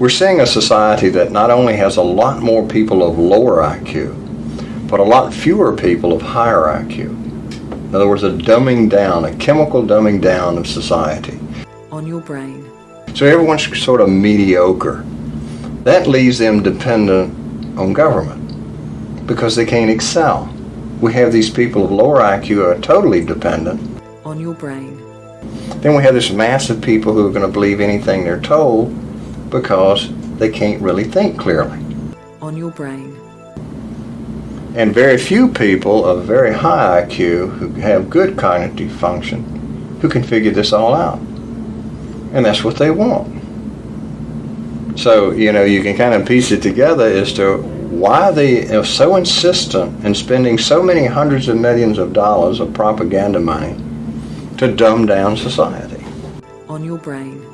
We're seeing a society that not only has a lot more people of lower IQ, but a lot fewer people of higher IQ. In other words, a dumbing down, a chemical dumbing down of society. On your brain. So everyone's sort of mediocre. That leaves them dependent on government because they can't excel. We have these people of lower IQ who are totally dependent. On your brain. Then we have this mass of people who are going to believe anything they're told because they can't really think clearly. On your brain. And very few people of very high IQ who have good cognitive function who can figure this all out. And that's what they want. So, you know, you can kind of piece it together as to why they are so insistent in spending so many hundreds of millions of dollars of propaganda money to dumb down society. On your brain.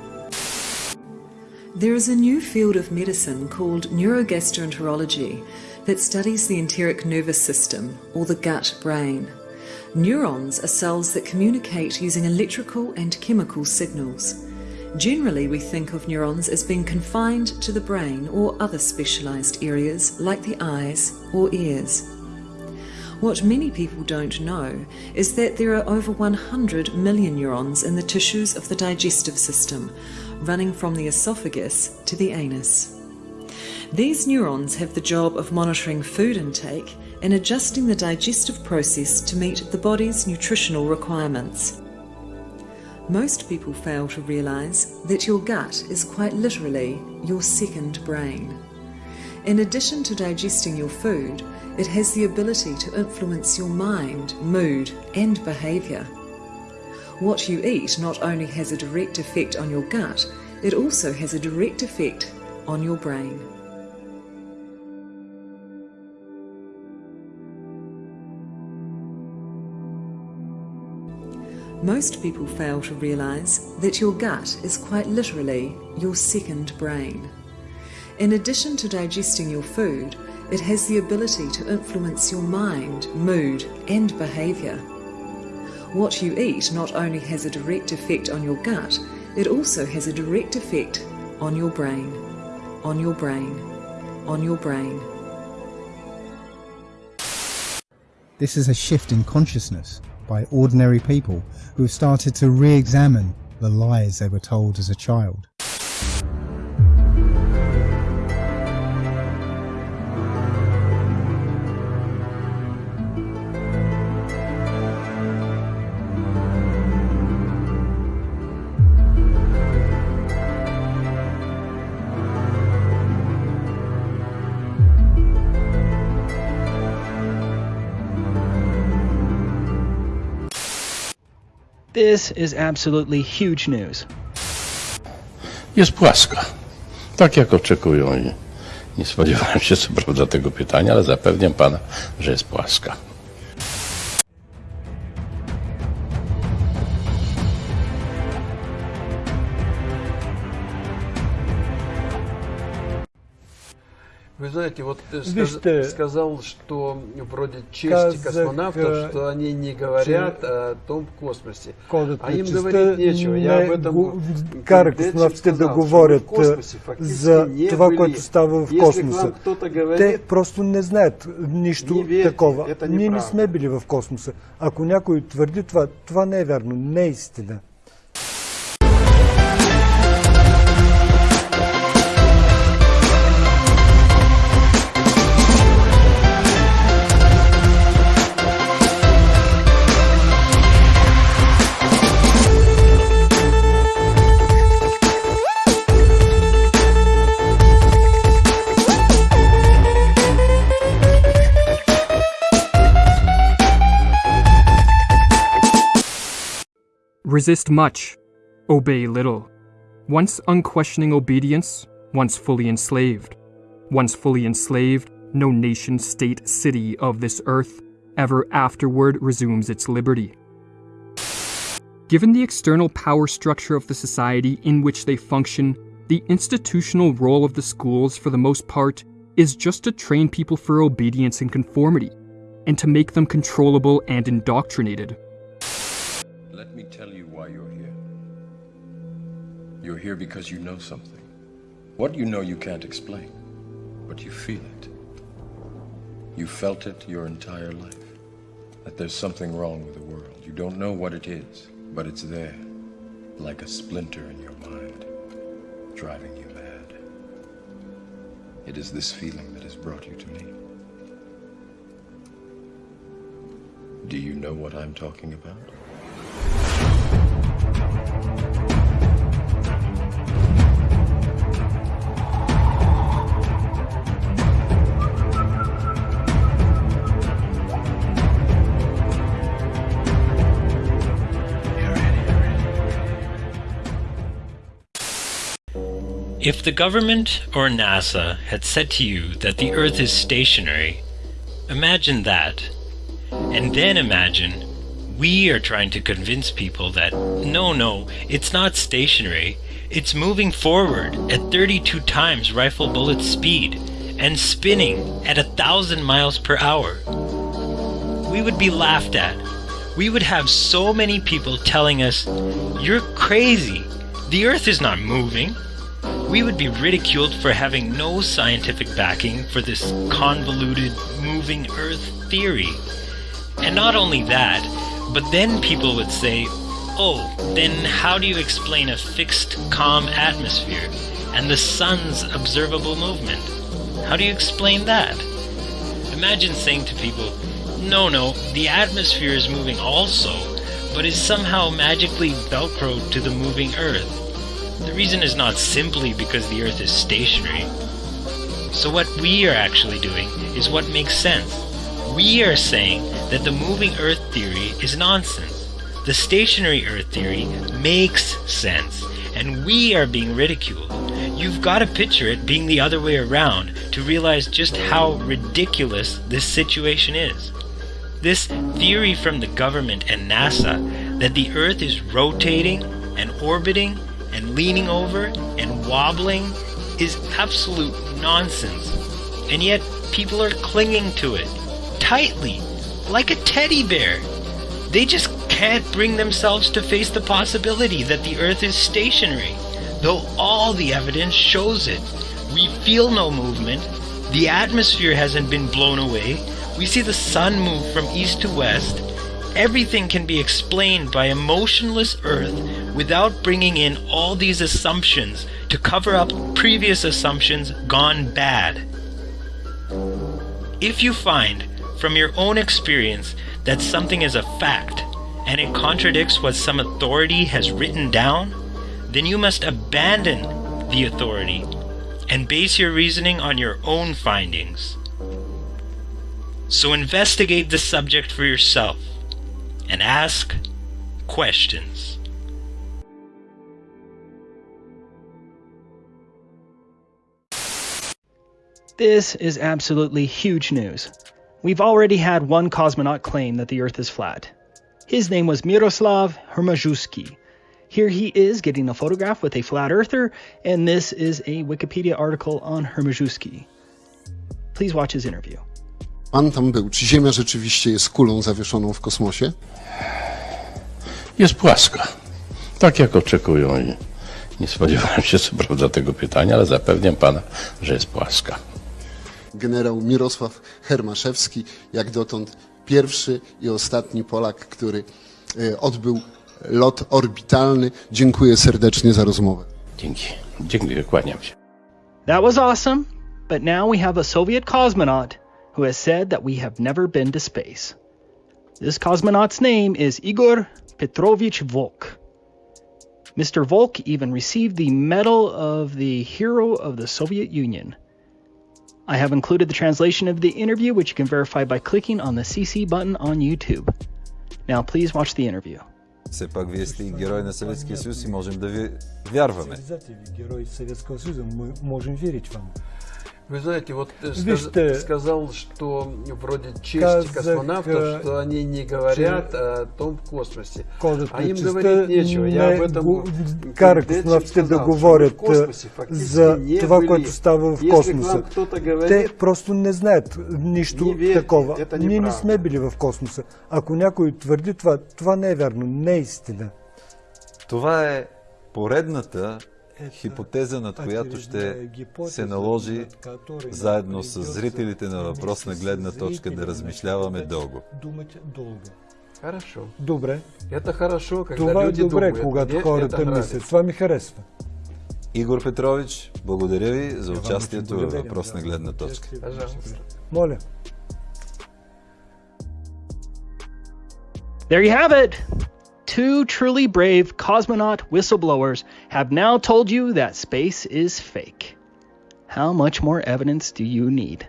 There is a new field of medicine called neurogastroenterology that studies the enteric nervous system, or the gut brain. Neurons are cells that communicate using electrical and chemical signals. Generally, we think of neurons as being confined to the brain or other specialised areas like the eyes or ears. What many people don't know is that there are over 100 million neurons in the tissues of the digestive system, running from the esophagus to the anus. These neurons have the job of monitoring food intake and adjusting the digestive process to meet the body's nutritional requirements. Most people fail to realise that your gut is quite literally your second brain. In addition to digesting your food, it has the ability to influence your mind, mood and behaviour. What you eat not only has a direct effect on your gut, it also has a direct effect on your brain. Most people fail to realise that your gut is quite literally your second brain. In addition to digesting your food, it has the ability to influence your mind, mood and behaviour. What you eat not only has a direct effect on your gut, it also has a direct effect on your brain, on your brain, on your brain. This is a shift in consciousness by ordinary people who have started to re-examine the lies they were told as a child. This is absolutely huge news. Jest płaska. Tak jak oczekują nie spodziewałem się co prawda tego pytania, ale zapewniam pana, że jest płaska. Знаете, вот сказ- ты, сказал, что вроде чести казах, космонавтов, э, что они не говорят че- о том космосе. А им говорить нечего. Я не об этом этим космонавтите да говорят космосе за това, были. което става в Если космоса. кто-то Те говорит, просто не знаят нищо Не верьте, такова. Ние не сме били в космоса. Ако някой твърди това, това не е вярно, не е истина. Resist much, obey little. Once unquestioning obedience, once fully enslaved. Once fully enslaved, no nation, state, city of this earth ever afterward resumes its liberty. Given the external power structure of the society in which they function, the institutional role of the schools, for the most part, is just to train people for obedience and conformity, and to make them controllable and indoctrinated. Let me tell you you're here. Because you know something. What you know you can't explain, but you feel it. You felt it your entire life. That there's something wrong with the world. You don't know what it is, but it's there, like a splinter in your mind, driving you mad. It is this feeling that has brought you to me. Do you know what I'm talking about? If the government or NASA had said to you that the Earth is stationary, imagine that. And then imagine we are trying to convince people that no, no, it's not stationary. It's moving forward at 32 times rifle bullet speed and spinning at a thousand miles per hour. We would be laughed at. We would have so many people telling us, You're crazy. The Earth is not moving we would be ridiculed for having no scientific backing for this convoluted moving earth theory. And not only that, but then people would say, oh, then how do you explain a fixed, calm atmosphere and the sun's observable movement? How do you explain that? Imagine saying to people, no, no, the atmosphere is moving also, but is somehow magically velcroed to the moving earth. The reason is not simply because the Earth is stationary. So what we are actually doing is what makes sense. We are saying that the moving Earth theory is nonsense. The stationary Earth theory makes sense, and we are being ridiculed. You've got to picture it being the other way around to realize just how ridiculous this situation is. This theory from the government and NASA that the Earth is rotating and orbiting and leaning over and wobbling is absolute nonsense. And yet people are clinging to it tightly, like a teddy bear. They just can't bring themselves to face the possibility that the Earth is stationary, though all the evidence shows it. We feel no movement, the atmosphere hasn't been blown away, we see the sun move from east to west, everything can be explained by a motionless Earth without bringing in all these assumptions to cover up previous assumptions gone bad. If you find from your own experience that something is a fact and it contradicts what some authority has written down, then you must abandon the authority and base your reasoning on your own findings. So investigate the subject for yourself and ask questions. This is absolutely huge news. We've already had one cosmonaut claim that the Earth is flat. His name was Miroslav Hermaszewski. Here he is getting a photograph with a flat earther, and this is a Wikipedia article on Hermaszewski. Please watch his interview. Pan tam był. Czy Ziemia rzeczywiście jest kulą zawieszoną w kosmosie? Jest płaska. Tak jak oczekują i nie spodziewałem się co prawda tego pytania, ale zapewniam pana, że jest płaska. Generał Mirosław Hermaszewski, jak dotąd pierwszy i ostatni Polak, który e, odbył lot orbitalny. Dziękuję serdecznie za rozmowę. Dzięki. Dziękuję, kłaniam się. That was awesome, but now we have a Soviet cosmonaut who has said that we have never been to space. This cosmonaut's name is Igor Petrovich Volk. Mr. Volk even received the Medal of the Hero of the Soviet Union. I have included the translation of the interview, which you can verify by clicking on the CC button on YouTube. Now, please watch the interview. Все пак вие сте герой на Съветския съюз и можем да ви вярваме. Герой Советского Союза, мы можем верить вам. Вы знаете, вот Вижте, сказ, сказал, что вроде честь космонавтов, что они не говорят о том космосе. А им говорить нечего. Я об этом кара космонавтите да говорят за това, което става в космоса. Те просто не знаят нищо такова. Ние не сме били в космоса. Ако някой твърди това, това не е вярно, не е истина. Това е поредната хипотеза, над която ще се наложи заедно с зрителите на въпрос на гледна точка да размишляваме дълго. Хорошо. Добре. Это хорошо, когда Това е добре, думают. когато Мне хората мислят. Това ми харесва. Игор Петрович, благодаря ви за участието във въпрос на гледна точка. Пожалуйста. Моля. There you have it. Two truly brave cosmonaut whistleblowers have now told you that space is fake. How much more evidence do you need?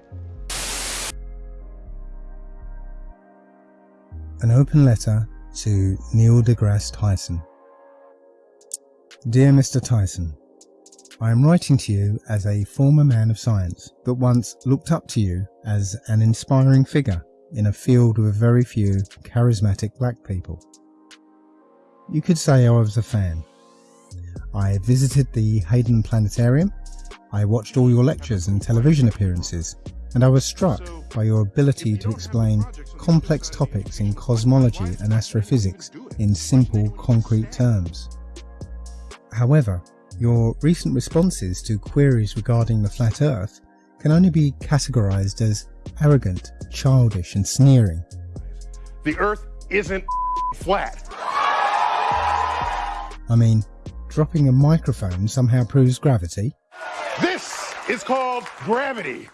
An open letter to Neil deGrasse Tyson. Dear Mr. Tyson, I am writing to you as a former man of science that once looked up to you as an inspiring figure in a field with very few charismatic black people. You could say I was a fan. I visited the Hayden Planetarium, I watched all your lectures and television appearances, and I was struck by your ability to explain complex topics in cosmology and astrophysics in simple, concrete terms. However, your recent responses to queries regarding the flat Earth can only be categorized as arrogant, childish, and sneering. The Earth isn't flat. I mean, dropping a microphone somehow proves gravity. This is called gravity.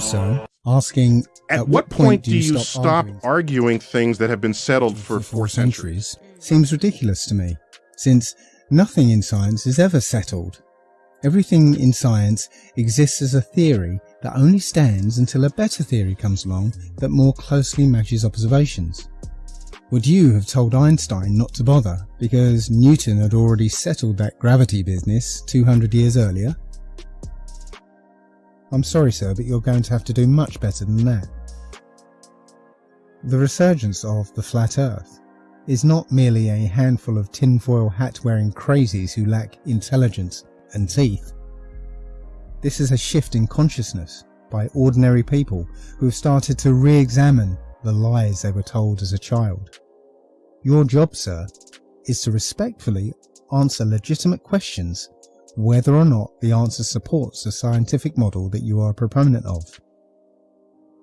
Also, asking at, at what, point, point do you stop, stop arguing, arguing, things that have been settled for, for four centuries? centuries seems ridiculous to me, since nothing in science is ever settled. Everything in science exists as a theory that only stands until a better theory comes along that more closely matches observations. Would you have told Einstein not to bother because Newton had already settled that gravity business 200 years earlier? I'm sorry sir, but you're going to have to do much better than that. The resurgence of the flat earth is not merely a handful of tinfoil hat wearing crazies who lack intelligence and teeth. This is a shift in consciousness by ordinary people who have started to re-examine the lies they were told as a child. Your job, sir, is to respectfully answer legitimate questions whether or not the answer supports the scientific model that you are a proponent of.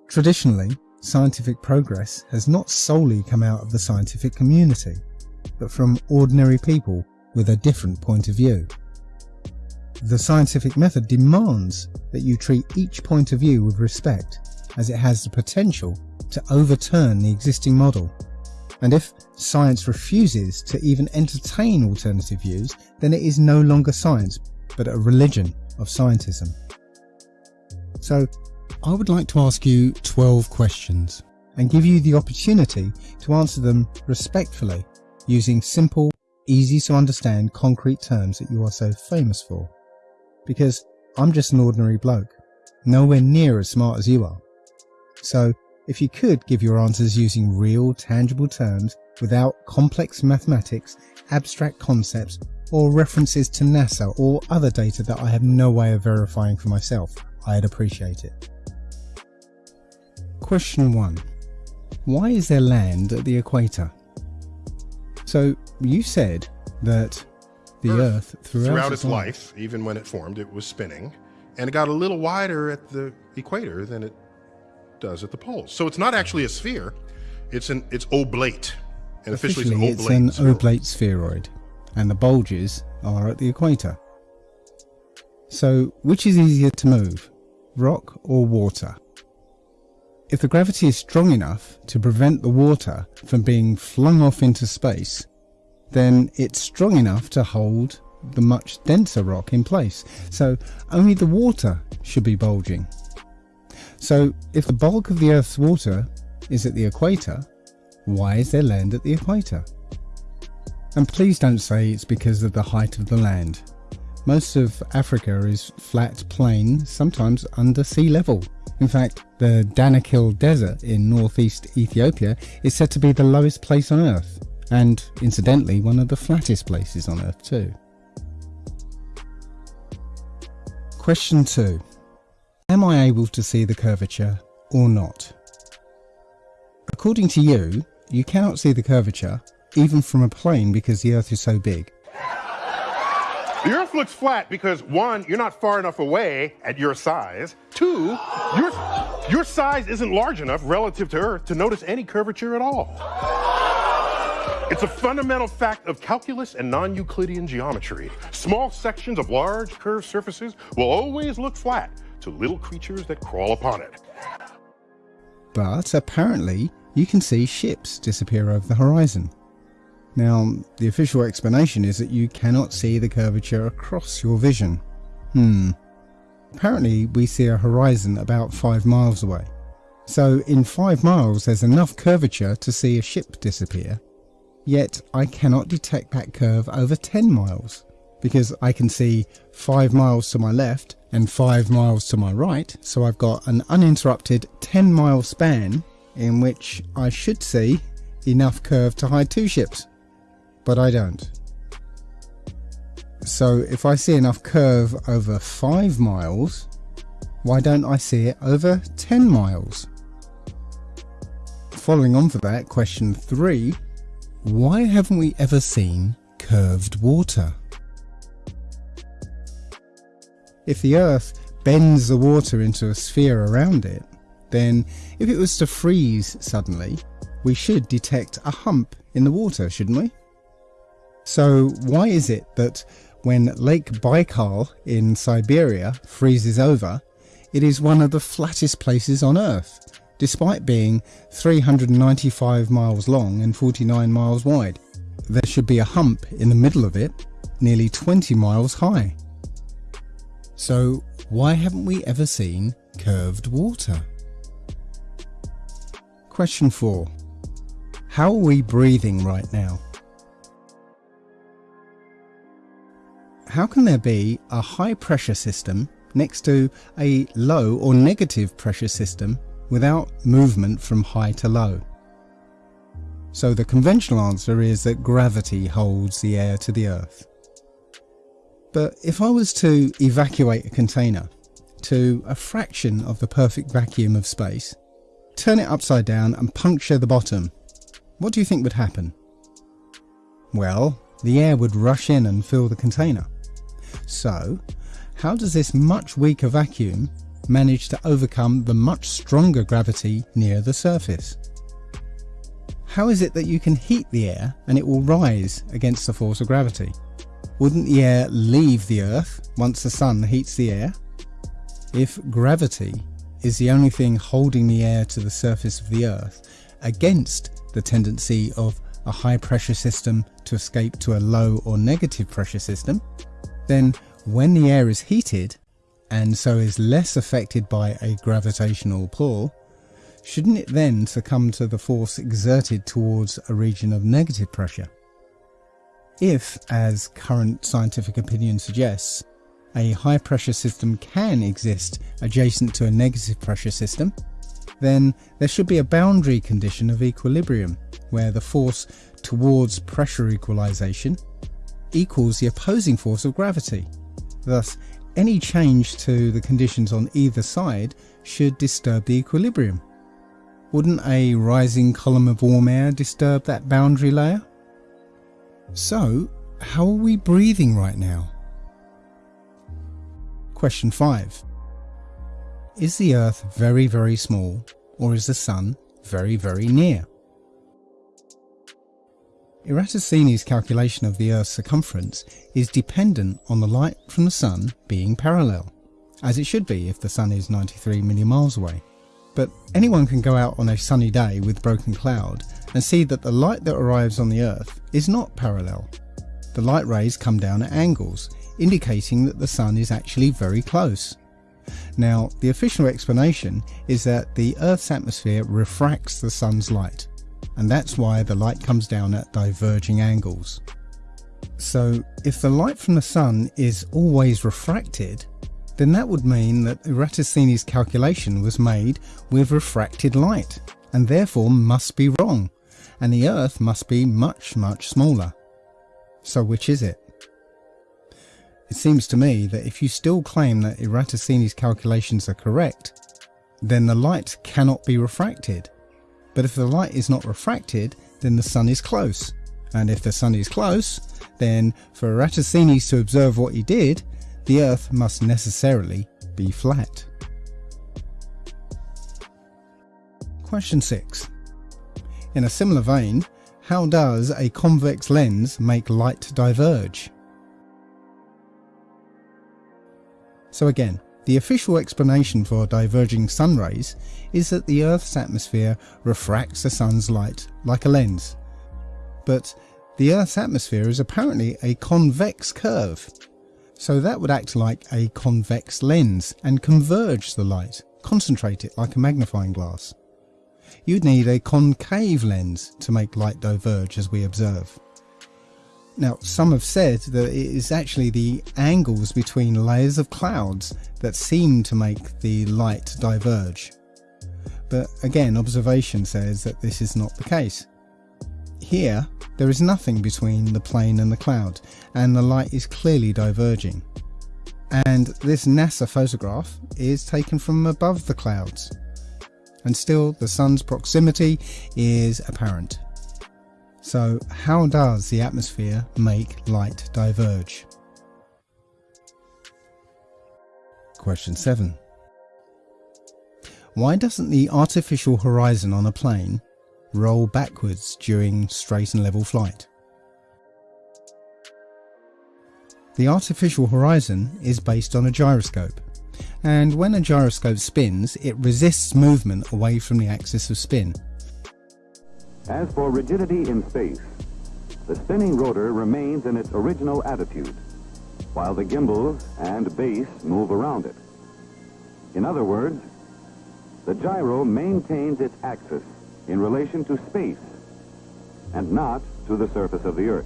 Traditionally, scientific progress has not solely come out of the scientific community, but from ordinary people with a different point of view. The scientific method demands that you treat each point of view with respect, as it has the potential to overturn the existing model. And if science refuses to even entertain alternative views, then it is no longer science, but a religion of scientism. So, I would like to ask you 12 questions and give you the opportunity to answer them respectfully using simple, easy to understand concrete terms that you are so famous for because I'm just an ordinary bloke, nowhere near as smart as you are. So, if you could give your answers using real, tangible terms without complex mathematics, abstract concepts, or references to NASA or other data that I have no way of verifying for myself, I'd appreciate it. Question 1. Why is there land at the equator? So, you said that the Earth, Earth throughout, throughout its, life, even when it formed, it was spinning, and it got a little wider at the equator than it does at the poles. So it's not actually a sphere; it's an it's oblate, and officially, officially it's an oblate, it's oblate spheroid, and the bulges are at the equator. So which is easier to move, rock or water? If the gravity is strong enough to prevent the water from being flung off into space, then it's strong enough to hold the much denser rock in place. So only the water should be bulging. So if the bulk of the Earth's water is at the equator, why is there land at the equator? And please don't say it's because of the height of the land. Most of Africa is flat plain, sometimes under sea level. In fact, the Danakil Desert in northeast Ethiopia is said to be the lowest place on Earth and incidentally one of the flattest places on Earth too. Question 2. Am I able to see the curvature or not? According to you, you cannot see the curvature even from a plane because the Earth is so big. The Earth looks flat because one, you're not far enough away at your size. Two, your, your size isn't large enough relative to Earth to notice any curvature at all. It's a fundamental fact of calculus and non-Euclidean geometry. Small sections of large curved surfaces will always look flat to little creatures that crawl upon it. But apparently you can see ships disappear over the horizon. Now, the official explanation is that you cannot see the curvature across your vision. Hmm. Apparently we see a horizon about 5 miles away. So in 5 miles there's enough curvature to see a ship disappear yet I cannot detect that curve over 10 miles because I can see 5 miles to my left and 5 miles to my right so I've got an uninterrupted 10 mile span in which I should see enough curve to hide two ships but I don't. So if I see enough curve over 5 miles why don't I see it over 10 miles? Following on for that, question 3 why haven't we ever seen curved water? If the Earth bends the water into a sphere around it, then if it was to freeze suddenly, we should detect a hump in the water, shouldn't we? So why is it that when Lake Baikal in Siberia freezes over, it is one of the flattest places on Earth, despite being 395 miles long and 49 miles wide. There should be a hump in the middle of it, nearly 20 miles high. So why haven't we ever seen curved water? Question 4. How are we breathing right now? How can there be a high pressure system next to a low or negative pressure system without movement from high to low? So the conventional answer is that gravity holds the air to the earth. But if I was to evacuate a container to a fraction of the perfect vacuum of space, turn it upside down and puncture the bottom, what do you think would happen? Well, the air would rush in and fill the container. So, how does this much weaker vacuum manage to overcome the much stronger gravity near the surface? How is it that you can heat the air and it will rise against the force of gravity? Wouldn't the air leave the earth once the sun heats the air? If gravity is the only thing holding the air to the surface of the earth against the tendency of a high pressure system to escape to a low or negative pressure system, then when the air is heated and so is less affected by a gravitational pull, shouldn't it then succumb to the force exerted towards a region of negative pressure? If, as current scientific opinion suggests, a high pressure system can exist adjacent to a negative pressure system, then there should be a boundary condition of equilibrium where the force towards pressure equalization equals the opposing force of gravity. Thus, any change to the conditions on either side should disturb the equilibrium. Wouldn't a rising column of warm air disturb that boundary layer? So, how are we breathing right now? Question 5. Is the Earth very very small or is the Sun very very near? Eratosthenes' calculation of the Earth's circumference is dependent on the light from the Sun being parallel, as it should be if the Sun is 93 million miles away. But anyone can go out on a sunny day with broken cloud and see that the light that arrives on the Earth is not parallel. The light rays come down at angles, indicating that the Sun is actually very close. Now, the official explanation is that the Earth's atmosphere refracts the Sun's light, and that's why the light comes down at diverging angles. So if the light from the sun is always refracted, then that would mean that Eratosthenes' calculation was made with refracted light, and therefore must be wrong, and the Earth must be much, much smaller. So which is it? It seems to me that if you still claim that Eratosthenes' calculations are correct, then the light cannot be refracted, but if the light is not refracted, then the sun is close. And if the sun is close, then for Eratosthenes to observe what he did, the earth must necessarily be flat. Question 6. In a similar vein, how does a convex lens make light diverge? So again, the official explanation for diverging sun rays is that the Earth's atmosphere refracts the sun's light like a lens. But the Earth's atmosphere is apparently a convex curve, so that would act like a convex lens and converge the light, concentrate it like a magnifying glass. You'd need a concave lens to make light diverge as we observe. Now, some have said that it is actually the angles between layers of clouds that seem to make the light diverge. But again, observation says that this is not the case. Here, there is nothing between the plane and the cloud, and the light is clearly diverging. And this NASA photograph is taken from above the clouds. And still, the sun's proximity is apparent. So how does the atmosphere make light diverge? Question 7. Why doesn't the artificial horizon on a plane roll backwards during straight and level flight? The artificial horizon is based on a gyroscope and when a gyroscope spins, it resists movement away from the axis of spin. As for rigidity in space, the spinning rotor remains in its original attitude, while the gimbals and base move around it. In other words, the gyro maintains its axis in relation to space and not to the surface of the Earth.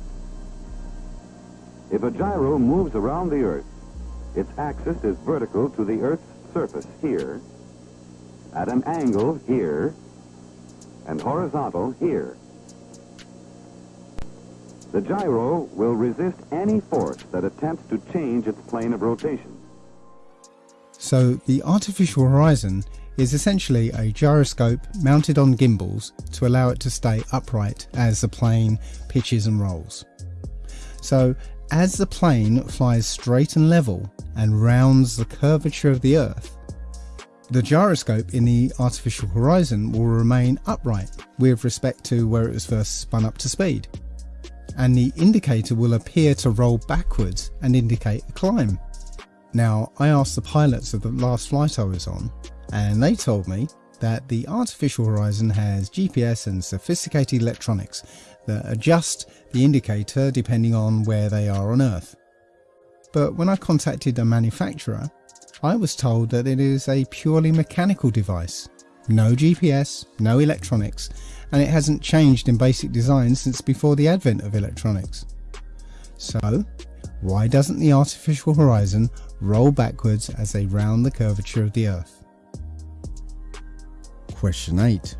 If a gyro moves around the Earth, its axis is vertical to the Earth's surface here, at an angle here, and horizontal here. The gyro will resist any force that attempts to change its plane of rotation. So the artificial horizon is essentially a gyroscope mounted on gimbals to allow it to stay upright as the plane pitches and rolls. So as the plane flies straight and level and rounds the curvature of the Earth, the gyroscope in the artificial horizon will remain upright with respect to where it was first spun up to speed, and the indicator will appear to roll backwards and indicate a climb. Now, I asked the pilots of the last flight I was on, and they told me that the artificial horizon has GPS and sophisticated electronics that adjust the indicator depending on where they are on Earth. But when I contacted a manufacturer, I was told that it is a purely mechanical device. No GPS, no electronics, and it hasn't changed in basic design since before the advent of electronics. So, why doesn't the artificial horizon roll backwards as they round the curvature of the Earth? Question 8.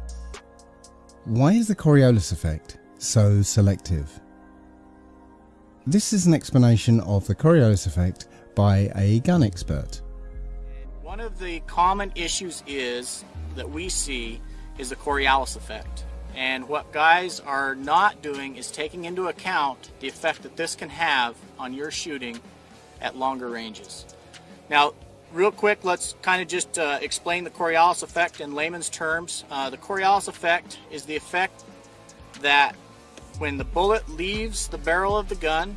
Why is the Coriolis effect so selective? This is an explanation of the Coriolis effect by a gun expert. One of the common issues is that we see is the Coriolis effect. And what guys are not doing is taking into account the effect that this can have on your shooting at longer ranges. Now, real quick, let's kind of just uh, explain the Coriolis effect in layman's terms. Uh, the Coriolis effect is the effect that when the bullet leaves the barrel of the gun,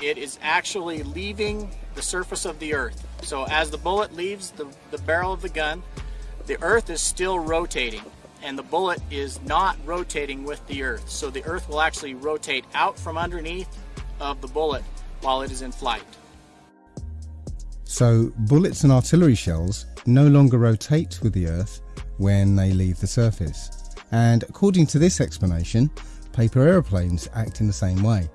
it is actually leaving the surface of the earth. So as the bullet leaves the, the barrel of the gun, the earth is still rotating and the bullet is not rotating with the earth. So the earth will actually rotate out from underneath of the bullet while it is in flight. So bullets and artillery shells no longer rotate with the earth when they leave the surface. And according to this explanation, paper aeroplanes act in the same way.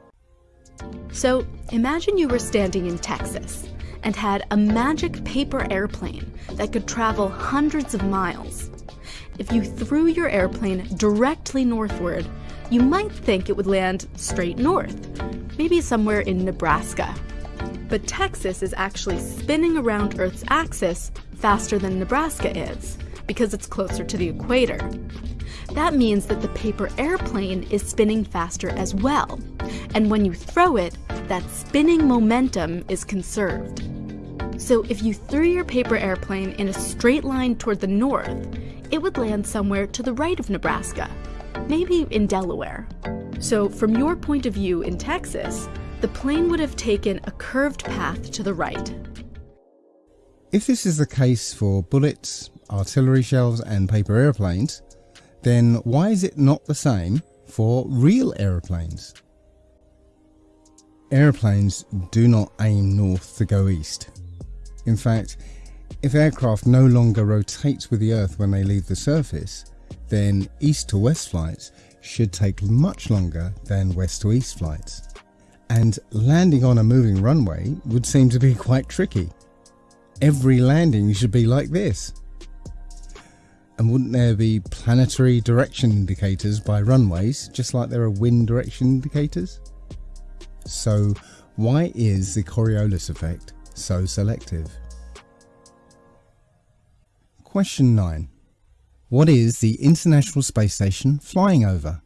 So imagine you were standing in Texas and had a magic paper airplane that could travel hundreds of miles. If you threw your airplane directly northward, you might think it would land straight north, maybe somewhere in Nebraska. But Texas is actually spinning around Earth's axis faster than Nebraska is, because it's closer to the equator. That means that the paper airplane is spinning faster as well. And when you throw it, that spinning momentum is conserved. So if you threw your paper airplane in a straight line toward the north, it would land somewhere to the right of Nebraska, maybe in Delaware. So from your point of view in Texas, the plane would have taken a curved path to the right. If this is the case for bullets, artillery shells and paper airplanes, then why is it not the same for real aeroplanes? Aeroplanes do not aim north to go east. In fact, if aircraft no longer rotate with the Earth when they leave the surface, then east to west flights should take much longer than west to east flights. And landing on a moving runway would seem to be quite tricky. Every landing should be like this. And wouldn't there be planetary direction indicators by runways, just like there are wind direction indicators? So why is the Coriolis effect so selective? Question 9. What is the International Space Station flying over?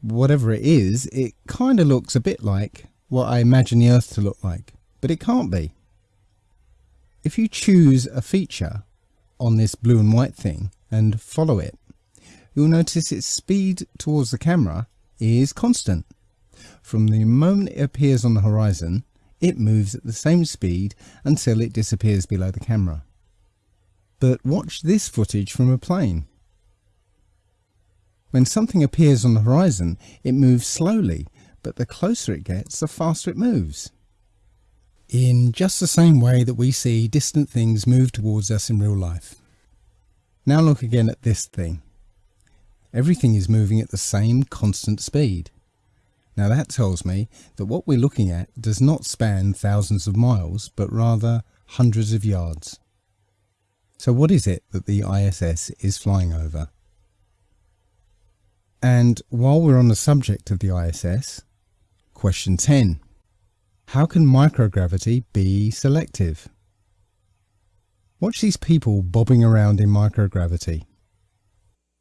Whatever it is, it kind of looks a bit like what I imagine the Earth to look like, but it can't be. If you choose a feature on this blue and white thing and follow it, you'll notice its speed towards the camera is constant. From the moment it appears on the horizon, it moves at the same speed until it disappears below the camera. But watch this footage from a plane. When something appears on the horizon, it moves slowly, but the closer it gets, the faster it moves. In just the same way that we see distant things move towards us in real life. Now look again at this thing. Everything is moving at the same constant speed. Now that tells me that what we're looking at does not span thousands of miles, but rather hundreds of yards. So what is it that the ISS is flying over? And while we're on the subject of the ISS, question 10. How can microgravity be selective? Watch these people bobbing around in microgravity.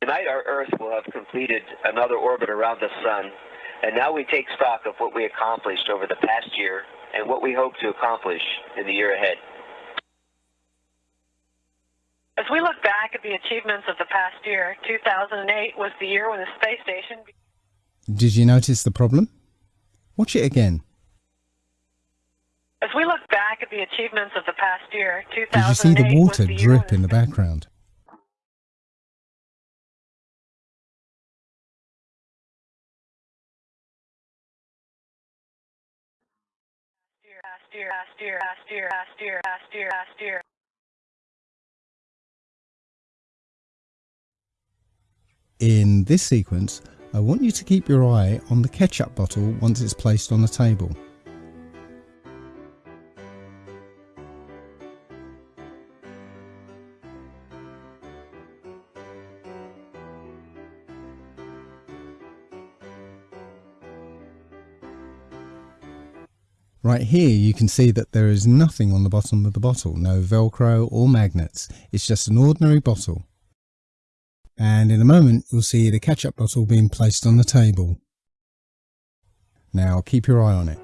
Tonight our Earth will have completed another orbit around the Sun, and now we take stock of what we accomplished over the past year and what we hope to accomplish in the year ahead. As we look back at the achievements of the past year, 2008 was the year when the space station. Did you notice the problem? Watch it again. As we look back at the achievements of the past year, 2008 Did you see the water the drip in the background? Past year, past year, past year, past year, past year, past year. In this sequence, I want you to keep your eye on the ketchup bottle once it's placed on the table. Right here you can see that there is nothing on the bottom of the bottle, no velcro or magnets, it's just an ordinary bottle. And in a moment you'll see the ketchup bottle being placed on the table. Now keep your eye on it.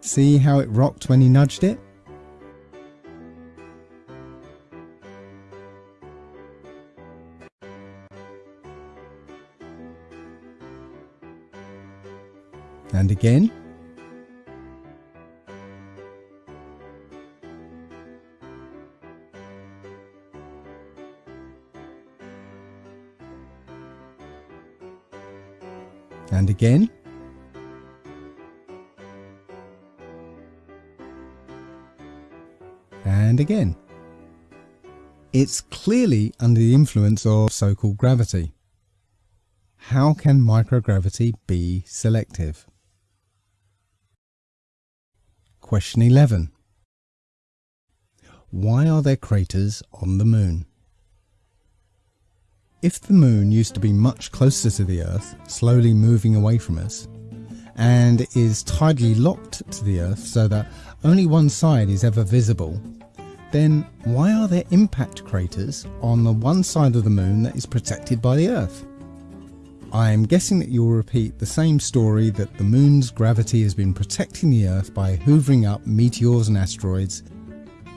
See how it rocked when he nudged it? And again. And again. And again. It's clearly under the influence of so-called gravity. How can microgravity be selective? Question 11. Why are there craters on the moon? If the moon used to be much closer to the Earth, slowly moving away from us, and is tidally locked to the Earth so that only one side is ever visible, then why are there impact craters on the one side of the moon that is protected by the Earth? I am guessing that you'll repeat the same story that the moon's gravity has been protecting the Earth by hoovering up meteors and asteroids,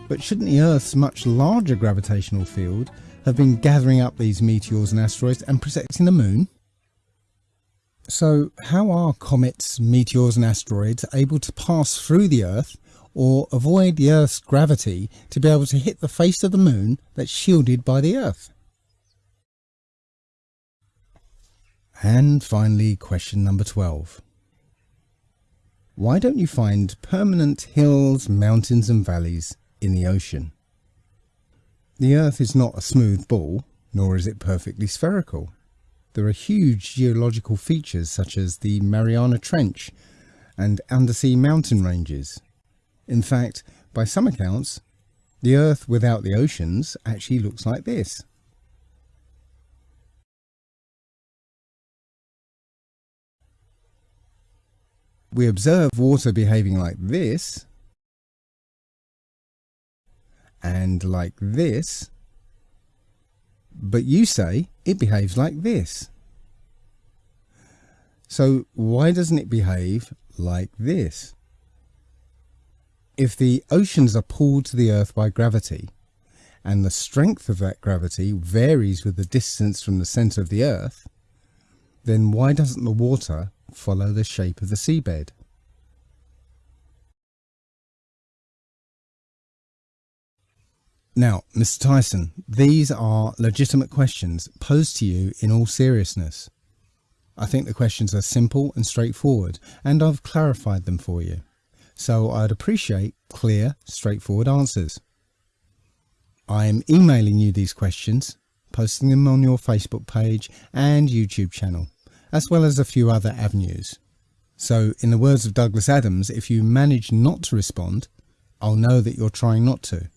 but shouldn't the Earth's much larger gravitational field have been gathering up these meteors and asteroids and protecting the moon? So how are comets, meteors and asteroids able to pass through the Earth or avoid the Earth's gravity to be able to hit the face of the moon that's shielded by the Earth? And finally, question number 12. Why don't you find permanent hills, mountains and valleys in the ocean? The Earth is not a smooth ball, nor is it perfectly spherical. There are huge geological features such as the Mariana Trench and undersea mountain ranges. In fact, by some accounts, the Earth without the oceans actually looks like this. We observe water behaving like this and like this, but you say it behaves like this. So why doesn't it behave like this? If the oceans are pulled to the earth by gravity, and the strength of that gravity varies with the distance from the centre of the earth, then why doesn't the water follow the shape of the seabed? Now, Mr. Tyson, these are legitimate questions posed to you in all seriousness. I think the questions are simple and straightforward, and I've clarified them for you. So I'd appreciate clear, straightforward answers. I am emailing you these questions, posting them on your Facebook page and YouTube channel, as well as a few other avenues. So, in the words of Douglas Adams, if you manage not to respond, I'll know that you're trying not to.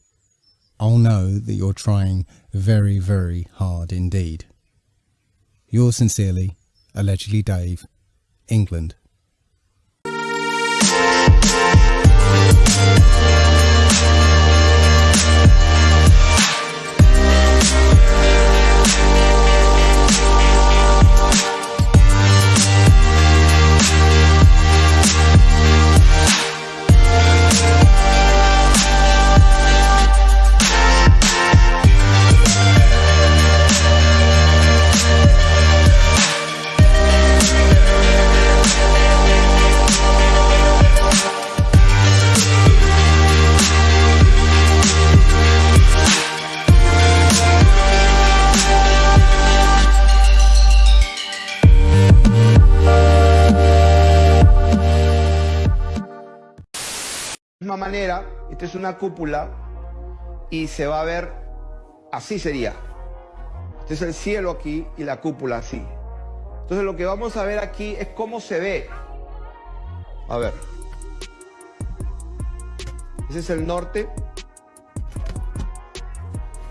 I'll know that you're trying very, very hard indeed. Yours sincerely, allegedly Dave, England. Manera, esta es una cúpula y se va a ver, así sería. Este es el cielo aquí y la cúpula así. Entonces lo que vamos a ver aquí es cómo se ve. A ver. Ese es el norte.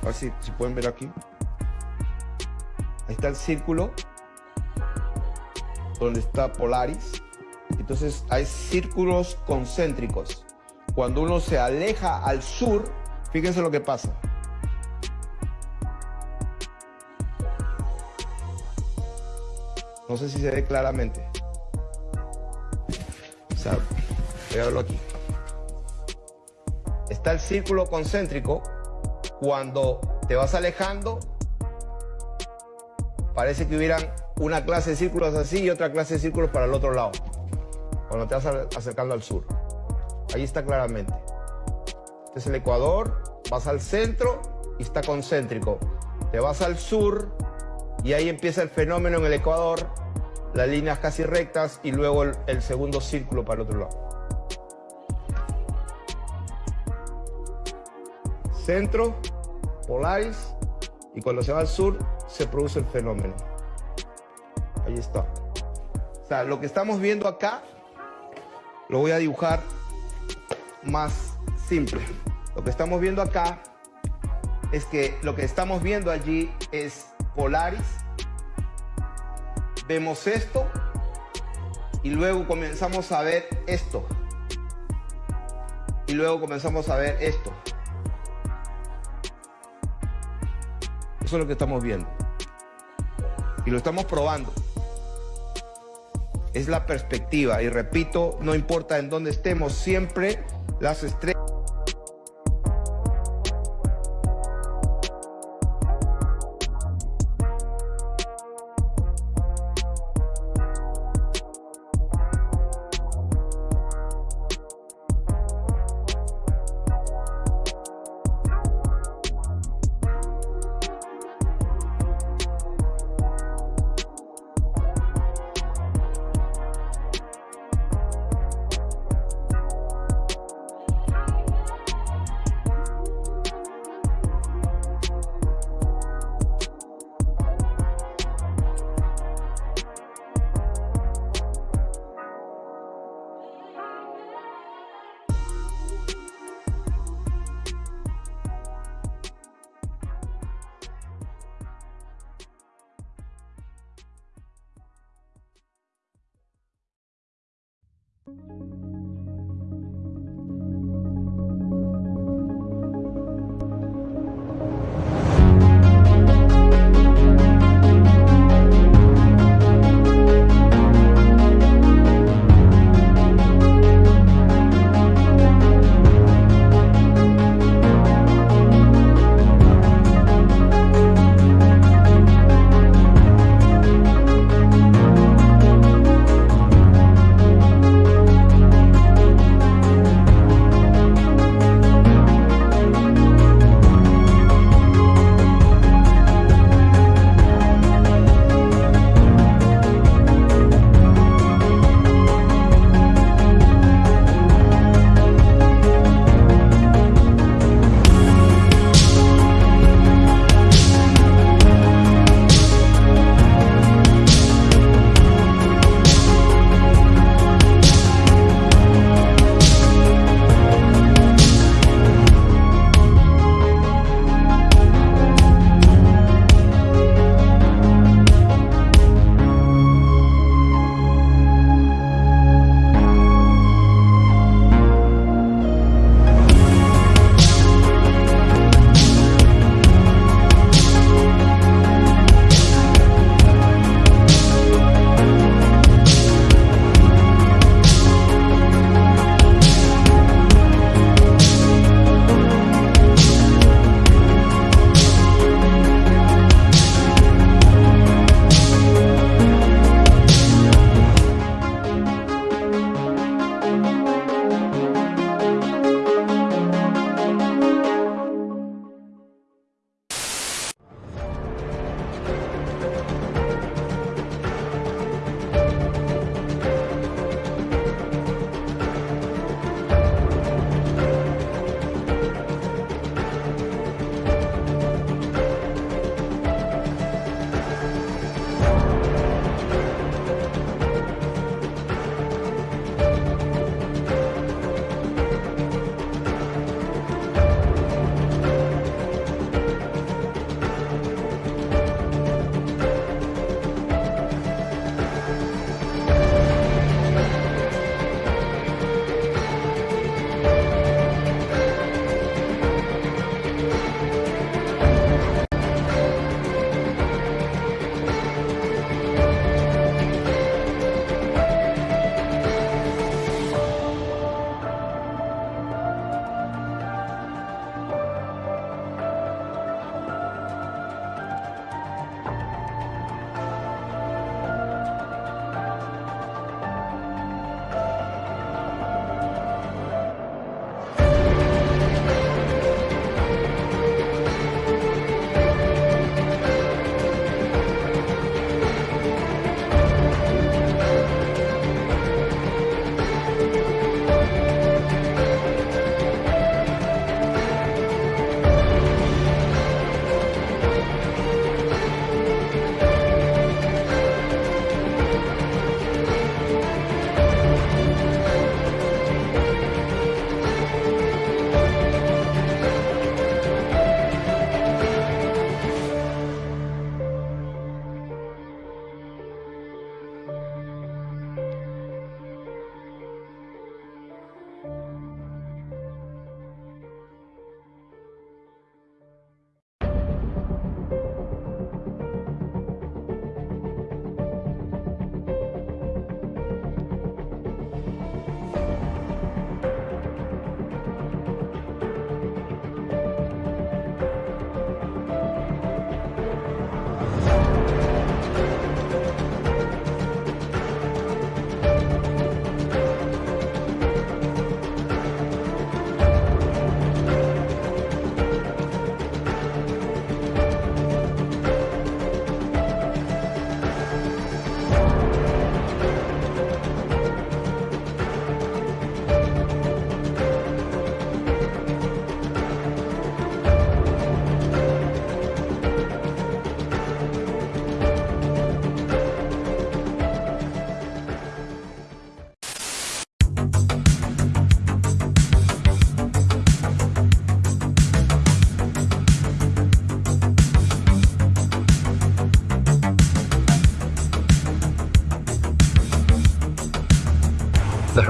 A ver si, si pueden ver aquí. Ahí está el círculo. Donde está Polaris. Entonces hay círculos concéntricos. Cuando uno se aleja al sur, fíjense lo que pasa. No sé si se ve claramente. O sea, voy a verlo aquí. Está el círculo concéntrico. Cuando te vas alejando, parece que hubieran una clase de círculos así y otra clase de círculos para el otro lado. Cuando te vas acercando al sur. Ahí está claramente. Este es el Ecuador, vas al centro y está concéntrico. Te vas al sur y ahí empieza el fenómeno en el Ecuador, las líneas casi rectas y luego el, segundo círculo para el otro lado. Centro, Polaris, y cuando se va al sur se produce el fenómeno. Ahí está. O sea, lo que estamos viendo acá, lo voy a dibujar más simple. Lo que estamos viendo acá es que lo que estamos viendo allí es Polaris. Vemos esto y luego comenzamos a ver esto. Y luego comenzamos a ver esto. Eso es lo que estamos viendo. Y lo estamos probando. Es la perspectiva. Y repito, no importa en dónde estemos, siempre las estrellas.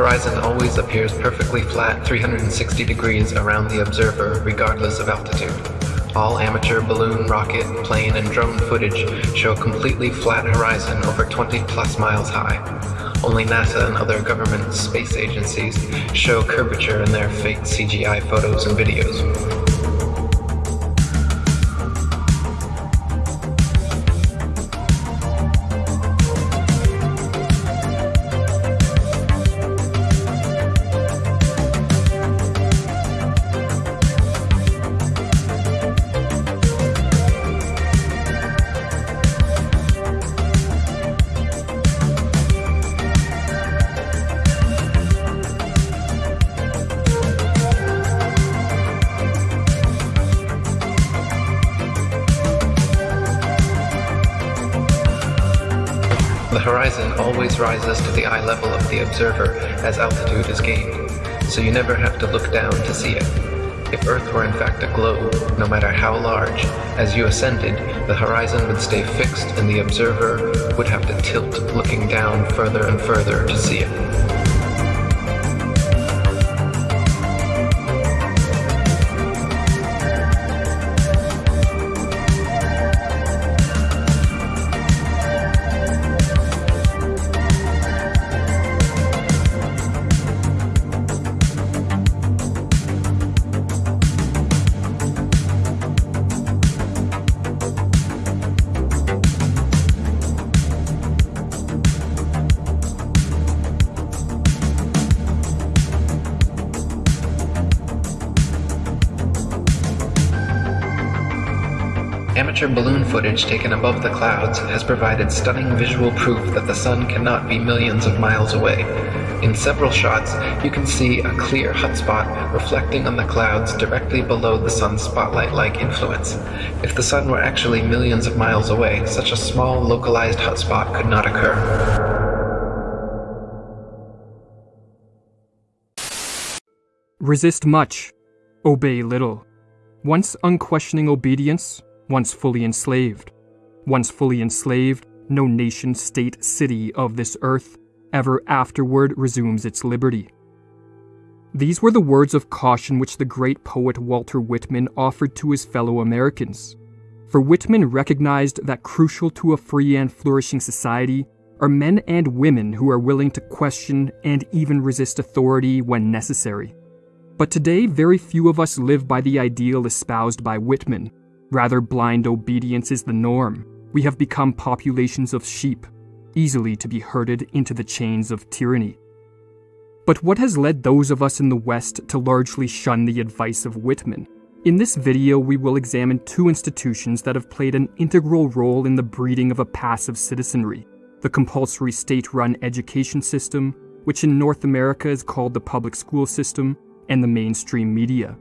Horizon always appears perfectly flat 360 degrees around the observer regardless of altitude. All amateur balloon, rocket, plane, and drone footage show a completely flat horizon over 20 plus miles high. Only NASA and other government space agencies show curvature in their fake CGI photos and videos. Rises to the eye level of the observer as altitude is gained, so you never have to look down to see it. If Earth were in fact a globe, no matter how large, as you ascended, the horizon would stay fixed and the observer would have to tilt looking down further and further to see it. Footage taken above the clouds has provided stunning visual proof that the sun cannot be millions of miles away. In several shots, you can see a clear hotspot reflecting on the clouds directly below the sun's spotlight-like influence. If the sun were actually millions of miles away, such a small localized hotspot could not occur. Resist much, obey little. Once unquestioning obedience, once fully enslaved. Once fully enslaved, no nation, state, city of this earth ever afterward resumes its liberty. These were the words of caution which the great poet Walter Whitman offered to his fellow Americans. For Whitman recognized that crucial to a free and flourishing society are men and women who are willing to question and even resist authority when necessary. But today, very few of us live by the ideal espoused by Whitman, Rather, blind obedience is the norm. We have become populations of sheep, easily to be herded into the chains of tyranny. But what has led those of us in the West to largely shun the advice of Whitman? In this video, we will examine two institutions that have played an integral role in the breeding of a passive citizenry the compulsory state run education system, which in North America is called the public school system, and the mainstream media.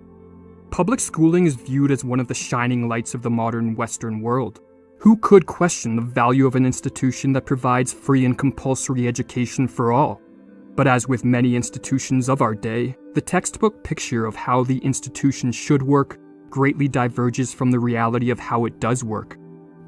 Public schooling is viewed as one of the shining lights of the modern Western world. Who could question the value of an institution that provides free and compulsory education for all? But as with many institutions of our day, the textbook picture of how the institution should work greatly diverges from the reality of how it does work.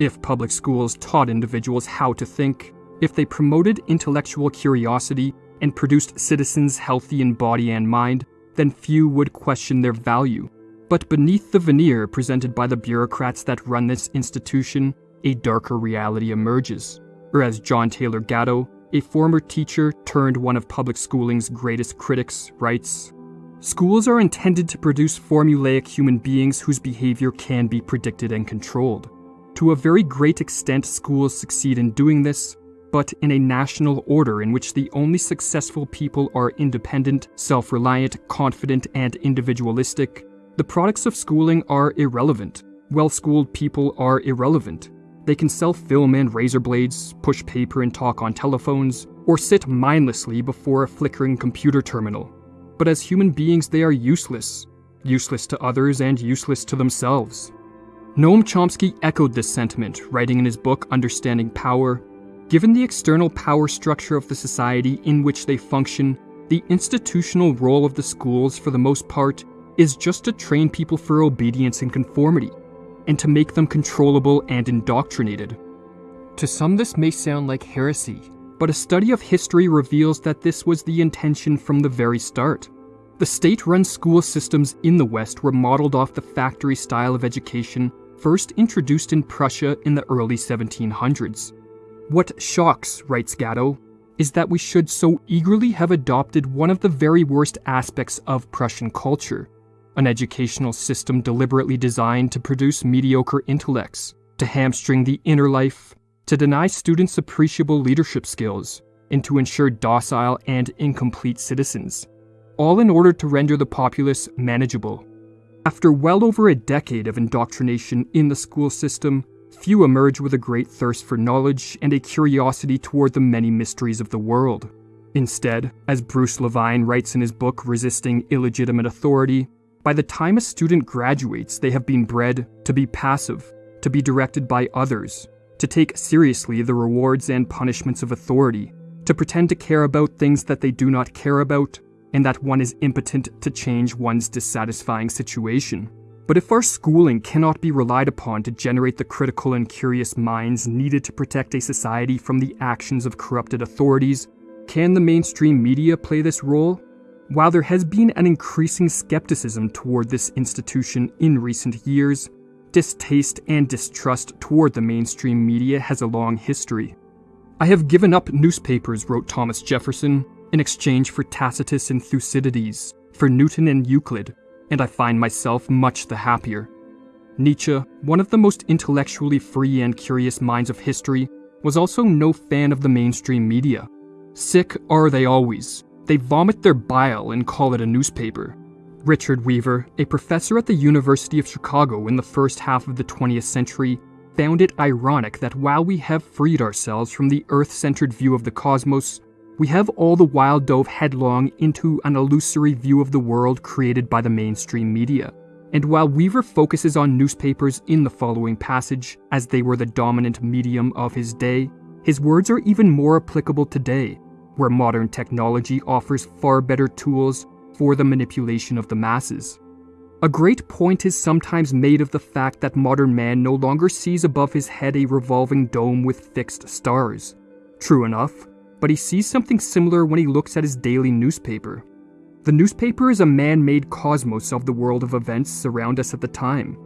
If public schools taught individuals how to think, if they promoted intellectual curiosity and produced citizens healthy in body and mind, then few would question their value but beneath the veneer presented by the bureaucrats that run this institution, a darker reality emerges. Or as John Taylor Gatto, a former teacher turned one of public schooling's greatest critics, writes Schools are intended to produce formulaic human beings whose behavior can be predicted and controlled. To a very great extent, schools succeed in doing this, but in a national order in which the only successful people are independent, self reliant, confident, and individualistic, the products of schooling are irrelevant. Well schooled people are irrelevant. They can sell film and razor blades, push paper and talk on telephones, or sit mindlessly before a flickering computer terminal. But as human beings, they are useless. Useless to others and useless to themselves. Noam Chomsky echoed this sentiment, writing in his book Understanding Power Given the external power structure of the society in which they function, the institutional role of the schools, for the most part, is just to train people for obedience and conformity, and to make them controllable and indoctrinated. To some, this may sound like heresy, but a study of history reveals that this was the intention from the very start. The state run school systems in the West were modeled off the factory style of education first introduced in Prussia in the early 1700s. What shocks, writes Gatto, is that we should so eagerly have adopted one of the very worst aspects of Prussian culture an educational system deliberately designed to produce mediocre intellects, to hamstring the inner life, to deny students appreciable leadership skills, and to ensure docile and incomplete citizens, all in order to render the populace manageable. After well over a decade of indoctrination in the school system, few emerge with a great thirst for knowledge and a curiosity toward the many mysteries of the world. Instead, as Bruce Levine writes in his book Resisting Illegitimate Authority, by the time a student graduates, they have been bred to be passive, to be directed by others, to take seriously the rewards and punishments of authority, to pretend to care about things that they do not care about, and that one is impotent to change one's dissatisfying situation. But if our schooling cannot be relied upon to generate the critical and curious minds needed to protect a society from the actions of corrupted authorities, can the mainstream media play this role? While there has been an increasing skepticism toward this institution in recent years, distaste and distrust toward the mainstream media has a long history. I have given up newspapers, wrote Thomas Jefferson, in exchange for Tacitus and Thucydides, for Newton and Euclid, and I find myself much the happier. Nietzsche, one of the most intellectually free and curious minds of history, was also no fan of the mainstream media. Sick are they always, they vomit their bile and call it a newspaper. Richard Weaver, a professor at the University of Chicago in the first half of the 20th century, found it ironic that while we have freed ourselves from the earth centered view of the cosmos, we have all the while dove headlong into an illusory view of the world created by the mainstream media. And while Weaver focuses on newspapers in the following passage, as they were the dominant medium of his day, his words are even more applicable today, where modern technology offers far better tools for the manipulation of the masses. A great point is sometimes made of the fact that modern man no longer sees above his head a revolving dome with fixed stars. True enough, but he sees something similar when he looks at his daily newspaper. The newspaper is a man made cosmos of the world of events around us at the time.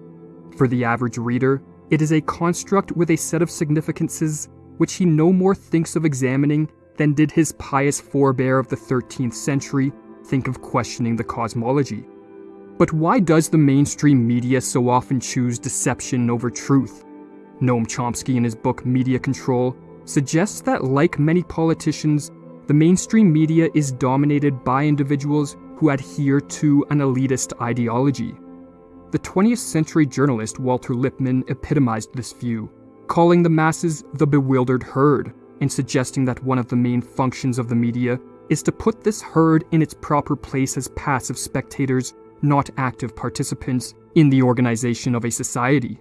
For the average reader, it is a construct with a set of significances which he no more thinks of examining than did his pious forebear of the 13th century think of questioning the cosmology. But why does the mainstream media so often choose deception over truth? Noam Chomsky, in his book Media Control, suggests that, like many politicians, the mainstream media is dominated by individuals who adhere to an elitist ideology. The 20th century journalist Walter Lippmann epitomized this view, calling the masses the bewildered herd and suggesting that one of the main functions of the media is to put this herd in its proper place as passive spectators, not active participants, in the organization of a society.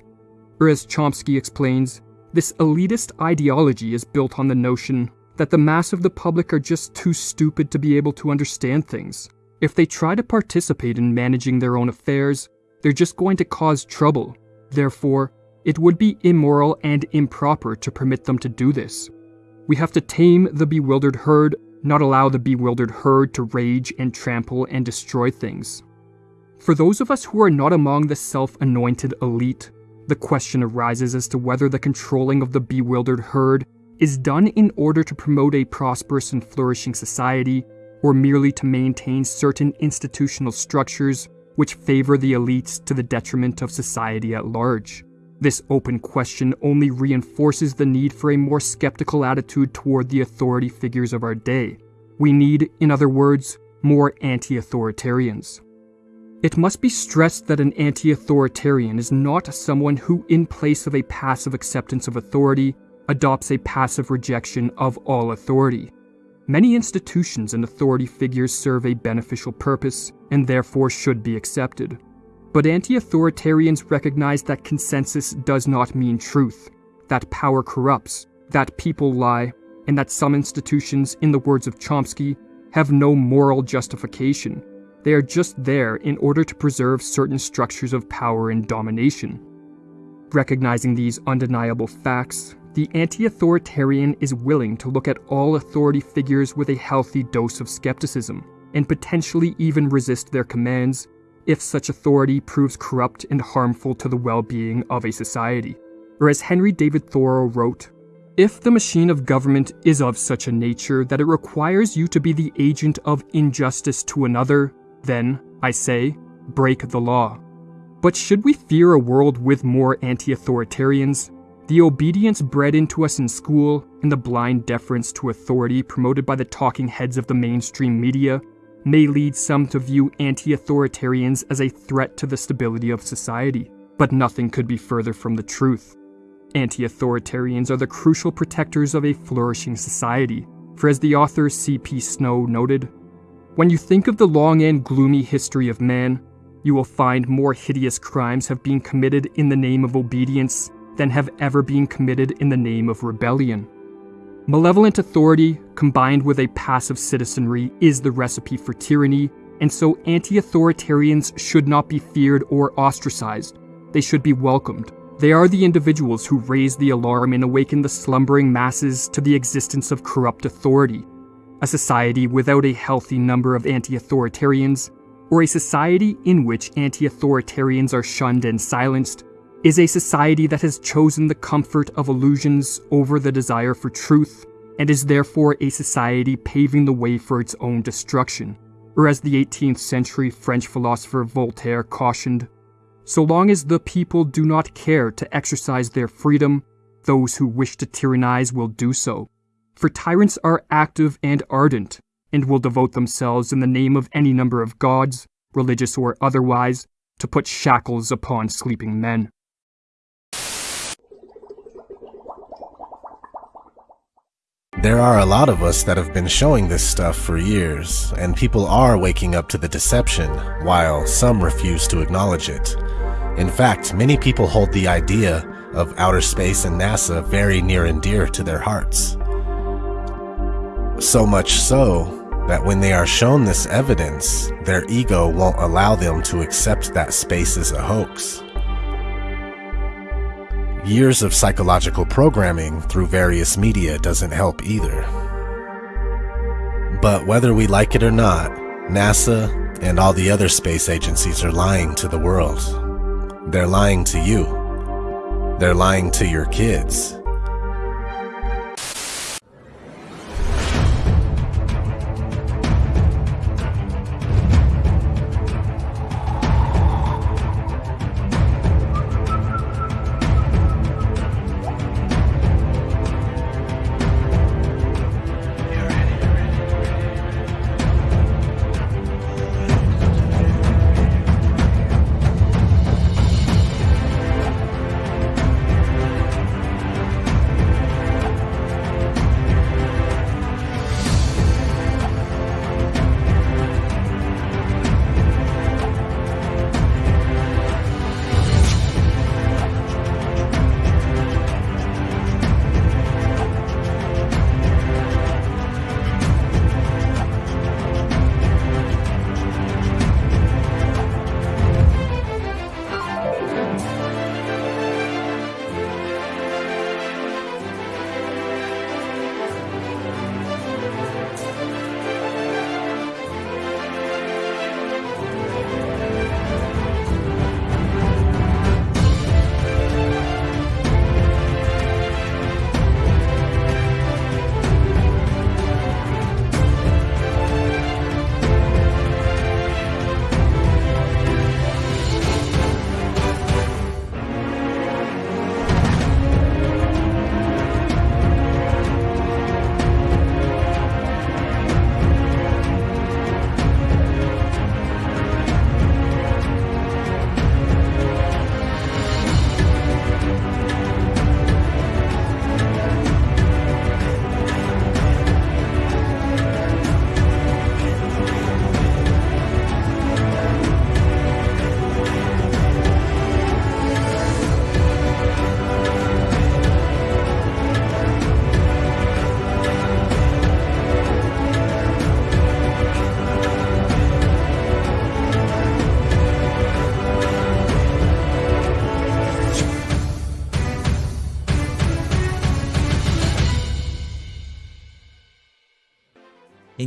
Or as Chomsky explains, this elitist ideology is built on the notion that the mass of the public are just too stupid to be able to understand things. If they try to participate in managing their own affairs, they're just going to cause trouble. Therefore, it would be immoral and improper to permit them to do this. We have to tame the bewildered herd, not allow the bewildered herd to rage and trample and destroy things. For those of us who are not among the self anointed elite, the question arises as to whether the controlling of the bewildered herd is done in order to promote a prosperous and flourishing society, or merely to maintain certain institutional structures which favor the elites to the detriment of society at large. This open question only reinforces the need for a more skeptical attitude toward the authority figures of our day. We need, in other words, more anti authoritarians. It must be stressed that an anti authoritarian is not someone who, in place of a passive acceptance of authority, adopts a passive rejection of all authority. Many institutions and authority figures serve a beneficial purpose and therefore should be accepted. But anti authoritarians recognize that consensus does not mean truth, that power corrupts, that people lie, and that some institutions, in the words of Chomsky, have no moral justification. They are just there in order to preserve certain structures of power and domination. Recognizing these undeniable facts, the anti authoritarian is willing to look at all authority figures with a healthy dose of skepticism, and potentially even resist their commands if such authority proves corrupt and harmful to the well being of a society. Or as Henry David Thoreau wrote, if the machine of government is of such a nature that it requires you to be the agent of injustice to another, then, I say, break the law. But should we fear a world with more anti authoritarians? The obedience bred into us in school and the blind deference to authority promoted by the talking heads of the mainstream media may lead some to view anti authoritarians as a threat to the stability of society, but nothing could be further from the truth. Anti authoritarians are the crucial protectors of a flourishing society, for as the author C.P. Snow noted, when you think of the long and gloomy history of man, you will find more hideous crimes have been committed in the name of obedience than have ever been committed in the name of rebellion. Malevolent authority, combined with a passive citizenry, is the recipe for tyranny, and so anti authoritarians should not be feared or ostracized. They should be welcomed. They are the individuals who raise the alarm and awaken the slumbering masses to the existence of corrupt authority. A society without a healthy number of anti authoritarians, or a society in which anti authoritarians are shunned and silenced, is a society that has chosen the comfort of illusions over the desire for truth, and is therefore a society paving the way for its own destruction. Or as the 18th century French philosopher Voltaire cautioned, so long as the people do not care to exercise their freedom, those who wish to tyrannize will do so. For tyrants are active and ardent, and will devote themselves in the name of any number of gods, religious or otherwise, to put shackles upon sleeping men. There are a lot of us that have been showing this stuff for years, and people are waking up to the deception, while some refuse to acknowledge it. In fact, many people hold the idea of outer space and NASA very near and dear to their hearts. So much so that when they are shown this evidence, their ego won't allow them to accept that space is a hoax. Years of psychological programming through various media doesn't help either. But whether we like it or not, NASA and all the other space agencies are lying to the world. They're lying to you. They're lying to your kids.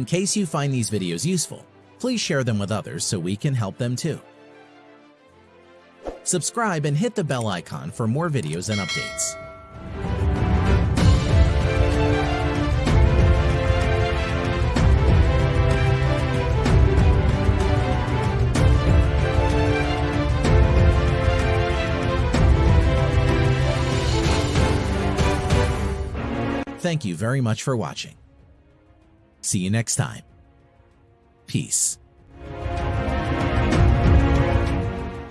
Case you find these videos useful, please share them with others so we can help them too. Subscribe and hit the bell icon for more videos and updates. Thank you very much for watching. See you next time. Peace.